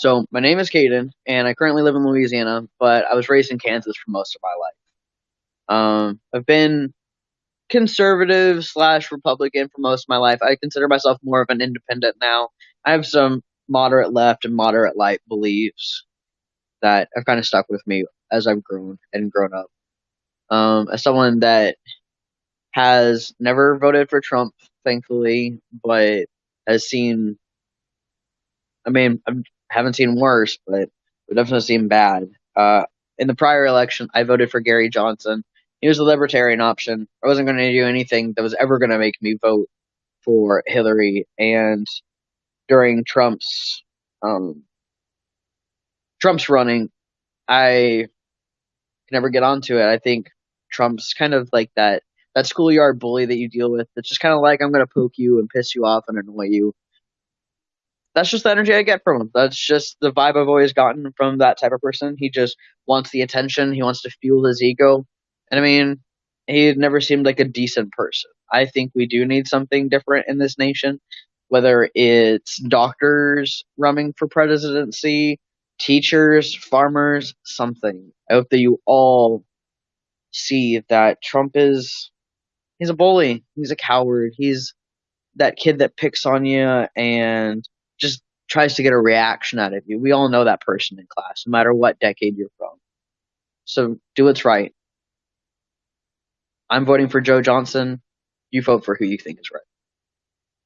So my name is Caden, and I currently live in Louisiana, but I was raised in Kansas for most of my life. Um, I've been conservative slash Republican for most of my life. I consider myself more of an independent now. I have some moderate left and moderate right beliefs that have kind of stuck with me as I've grown and grown up. Um, as someone that has never voted for Trump, thankfully, but has seen. I mean, I haven't seen worse, but it definitely seen bad. Uh, in the prior election, I voted for Gary Johnson. He was a libertarian option. I wasn't going to do anything that was ever going to make me vote for Hillary. And during Trump's um, Trump's running, I can never get onto it. I think Trump's kind of like that that schoolyard bully that you deal with. It's just kind of like I'm going to poke you and piss you off and annoy you. That's just the energy I get from him. That's just the vibe I've always gotten from that type of person. He just wants the attention. He wants to fuel his ego. And I mean, he never seemed like a decent person. I think we do need something different in this nation, whether it's doctors running for presidency, teachers, farmers, something. I hope that you all see that Trump is he's a bully. He's a coward. He's that kid that picks on you and tries to get a reaction out of you. We all know that person in class, no matter what decade you're from. So do what's right. I'm voting for Joe Johnson. You vote for who you think is right.